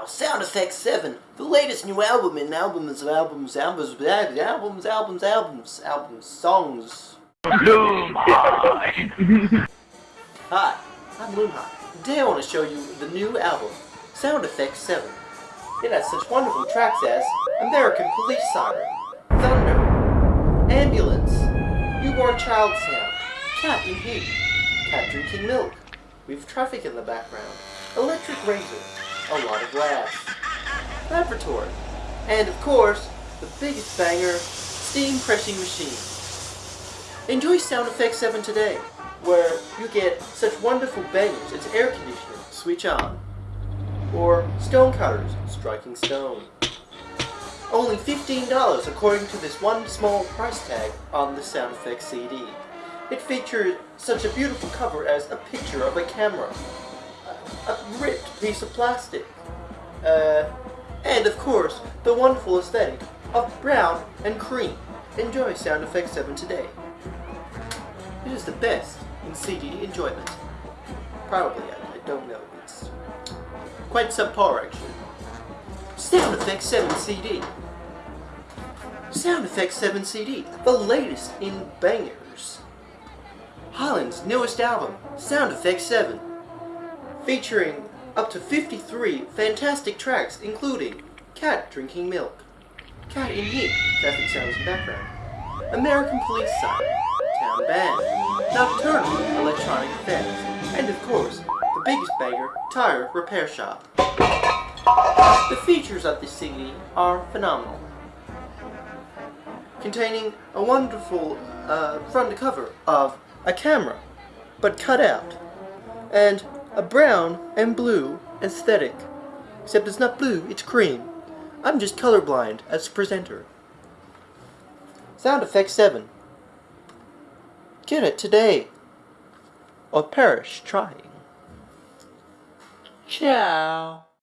Ciao! Sound Effects 7, the latest new album in albums of albums, albums, albums, albums, albums, albums, albums, songs. Hi, I'm Moonhot. Today I want to show you the new album, Sound Effects 7. It has such wonderful tracks as American Police Siren, Thunder, Ambulance, Newborn Child Sound, Cat in Heat, Cat Drinking Milk, with traffic in the background, Electric Razor, a lot of laughs, Laboratory, and of course, the biggest banger, Steam Pressing Machine. Enjoy Sound Effects 7 today, where you get such wonderful bangers as air conditioner, switch on, or stone cutters, striking stone. Only $15 according to this one small price tag on the Sound Effects CD. It features such a beautiful cover as a picture of a camera, a, ripped piece of plastic, uh, and of course, the wonderful aesthetic of brown and cream. Enjoy Sound Effects 7 today. It is the best in CD enjoyment. Probably, I, I don't know. It's quite subpar, actually. Sound Effects 7 CD. Sound Effects 7 CD, the latest in bangers. Holland's newest album, Sound Effects 7, featuring up to 53 fantastic tracks including Cat Drinking Milk, Cat in Heat, traffic sounds in background, American Police Siren, Town Band, Nocturnal Electronic Effects, and of course, the biggest banger, Tire Repair Shop. The features of this CD are phenomenal, containing a wonderful uh, front cover of a camera, but cut out, and a brown and blue aesthetic. Except it's not blue, it's cream. I'm just colorblind as presenter. Sound Effects 7. Get it today, or perish trying. Ciao.